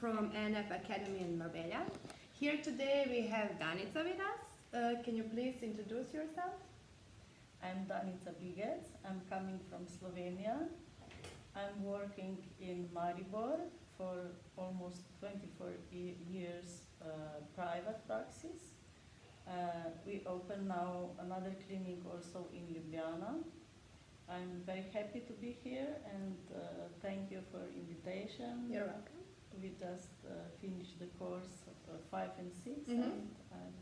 from NF Academy in Marbella. Here today we have Danica with us. Uh, can you please introduce yourself? I'm Danica Bigec. I'm coming from Slovenia. I'm working in Maribor for almost 24 years uh, private practice. Uh, we open now another clinic also in Ljubljana. I'm very happy to be here and uh, thank you for invitation. You're welcome. We just uh, finished the course of uh, five and 6 Mhm. and I'm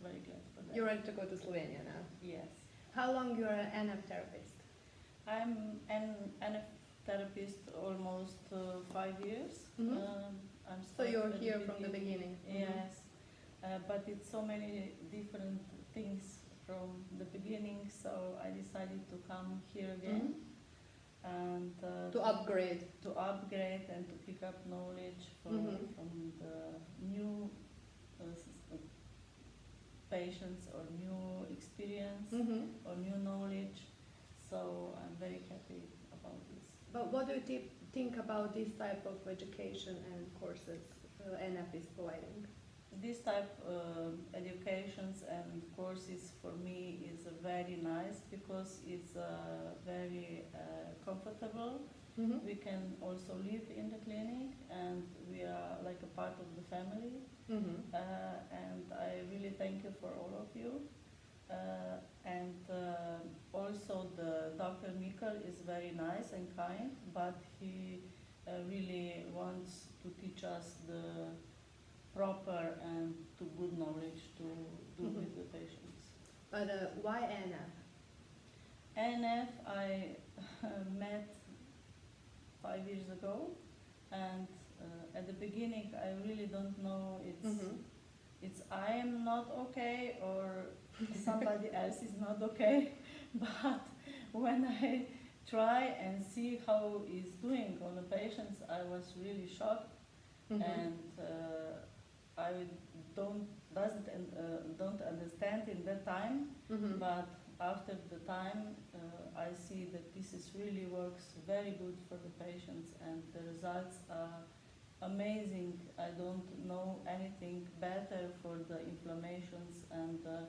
very glad for that. You're ready to go to Slovenia now. yes. How long you're an NF therapist? I'm an NF therapist almost uh, five years. Mhm. Um, I'm So you're here from the beginning. Mhm. Yes, uh, but it's so many different things from the beginning, so I decided to come here again and uh, To upgrade. to upgrade and to pick up knowledge from, Mhm. from the new uh, patients or new experience hmm or new knowledge. So I'm very happy about this. But what do you thi- think about this type of education and courses uh, NF is providing? This type of educations and courses for me is uh, very nice because it's uh, very uh, comfortable. Mm-hmm. We can also live in the clinic and we are like a part of the family. Mm-hmm. Uh, and I really thank you for all of you. Uh, and uh, also the Dr. Mikkel is very nice and kind, but he uh, really wants to teach us the proper and to good knowledge to do Mhm. with the patients. But uh, why NF? NF I met five years ago, and uh, at the beginning I really don't know it's Mhm. it's I am not okay or somebody else is not okay. But when I try and see how he's doing on the patients, I was really shocked, Mhm. and uh, I don't doesn't un- uh, don't understand in that time. Mhm. But after the time, uh, I see that this is really works very good for the patients, and the results are amazing. I don't know anything better for the inflammations and the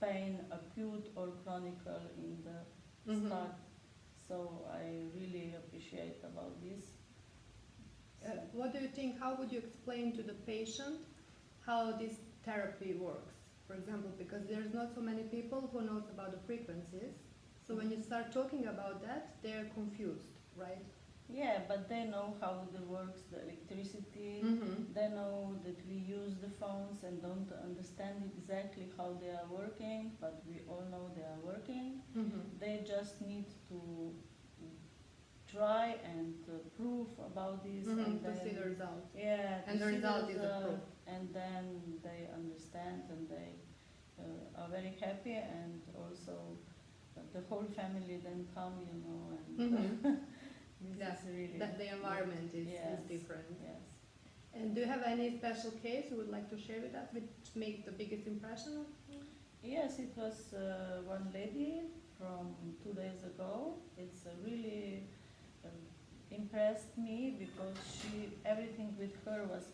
pain, acute or chronic, in the Mhm. start. So I really appreciate about this. Uh, what do you think? How would you explain to the patient how this therapy works? For example, because there's not so many people who knows about the frequencies. So when you start talking about that, they're confused, right? Yeah, but they know how it works the electricity. Mm-hmm. They know that we use the phones and don't understand exactly how they are working, but we all know they are working. Mm-hmm. They just need to try and prove about this, and Mm-hmm. To then see the result. yeah, And the result is a proof. And then they understand and they uh, are very happy, and also the whole family then come, you know, and this Yeah, is really That the environment is, Yes. is different. yes. And do you have any special case you would like to share with us, which made the biggest impression? Yes, it was uh, one lady from two days ago. It's a really impressed me because she everything with her was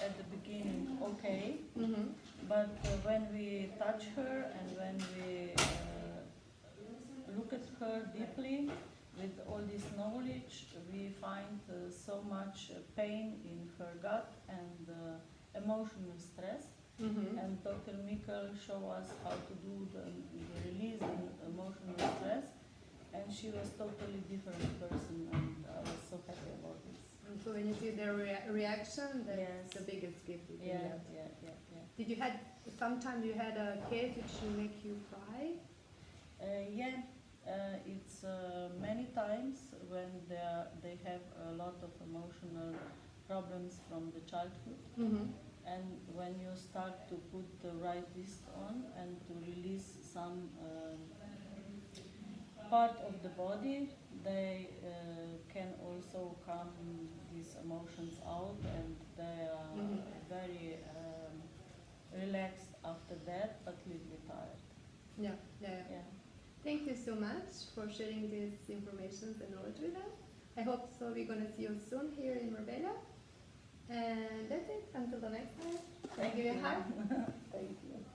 at the beginning okay, Mm-hmm. but uh, when we touch her and when we uh, look at her deeply with all this knowledge, we find uh, so much uh, pain in her gut and uh, emotional stress. Mm-hmm. And Dr. Mikkel showed us how to do the, the release in emotional stress, and she was totally different person, and I was so happy about this. And so when you see their rea- reaction, that's Yes. the biggest gift you can Yeah, get. yeah, yeah, yeah. Did you had sometimes you had a case which will make you cry? Uh, yeah, uh, it's uh, many times when they are, they have a lot of emotional problems from the childhood, Mm-hmm. and when you start to put the right disc on and to release some um, part of the body, they uh, can also come these emotions out, and they are Mhm. very um, relaxed after that, but little tired. Yeah, yeah, yeah. Thank you so much for sharing this information and knowledge with us. I hope so we're gonna see you soon here in Marbella. And that's it. Until the next time. Thank give you a you.